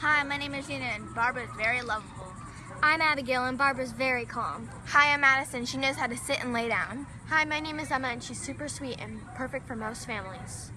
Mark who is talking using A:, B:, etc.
A: Hi, my name is Gina and Barbara is very lovable.
B: I'm Abigail and Barbara's very calm.
A: Hi, I'm Madison. She knows how to sit and lay down.
B: Hi, my name is Emma and she's super sweet and perfect for most families.